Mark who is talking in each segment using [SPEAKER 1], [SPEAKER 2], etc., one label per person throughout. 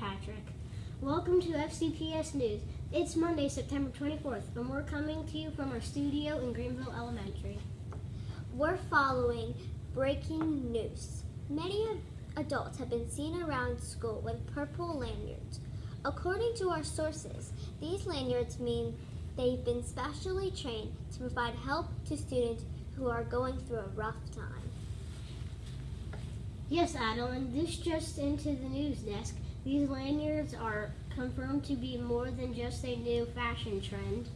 [SPEAKER 1] Patrick. Welcome to FCPS News. It's Monday, September 24th, and we're coming to you from our studio in Greenville Elementary.
[SPEAKER 2] We're following breaking news. Many adults have been seen around school with purple lanyards. According to our sources, these lanyards mean they've been specially trained to provide help to students who are going through a rough time.
[SPEAKER 1] Yes, Adeline, this just into the news desk. These lanyards are confirmed to be more than just a new fashion trend.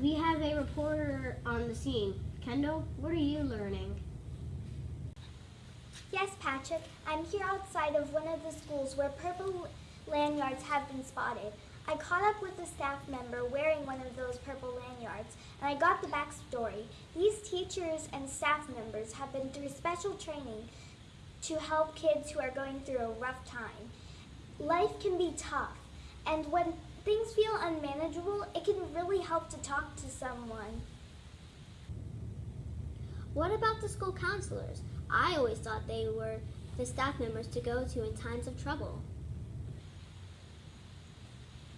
[SPEAKER 1] We have a reporter on the scene. Kendall, what are you learning?
[SPEAKER 3] Yes, Patrick. I'm here outside of one of the schools where purple lanyards have been spotted. I caught up with a staff member wearing one of those purple lanyards, and I got the backstory. These teachers and staff members have been through special training to help kids who are going through a rough time. Life can be tough, and when things feel unmanageable, it can really help to talk to someone.
[SPEAKER 2] What about the school counselors? I always thought they were the staff members to go to in times of trouble.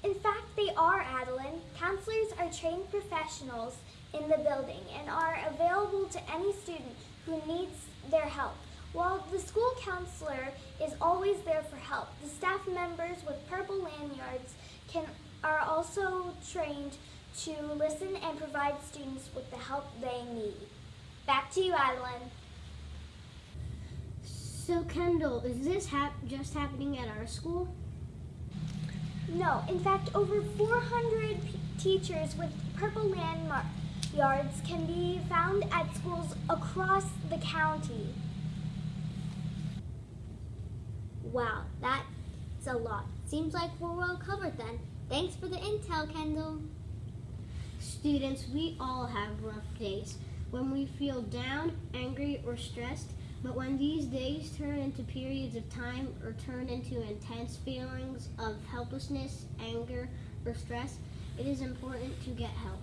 [SPEAKER 3] In fact, they are, Adeline. Counselors are trained professionals in the building and are available to any student who needs their help. While the school counselor is always there for help, the staff members with purple lanyards can, are also trained to listen and provide students with the help they need. Back to you, Adeline.
[SPEAKER 1] So, Kendall, is this hap- just happening at our school?
[SPEAKER 3] No, in fact, over 400 p- teachers with purple lanyards can be found at schools across the county.
[SPEAKER 2] Wow, that's a lot. Seems like we're well covered then. Thanks for the intel, Kendall.
[SPEAKER 1] Students, we all have rough days when we feel down, angry, or stressed. But when these days turn into periods of time or turn into intense feelings of helplessness, anger, or stress, it is important to get help.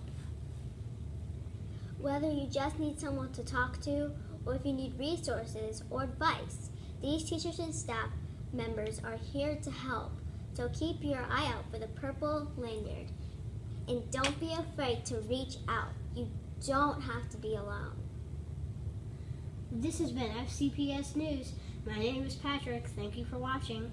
[SPEAKER 2] Whether you just need someone to talk to or if you need resources or advice, these teachers and staff members are here to help. So keep your eye out for the purple lanyard. And don't be afraid to reach out. You don't have to be alone.
[SPEAKER 1] This has been FCPS News. My name is Patrick. Thank you for watching.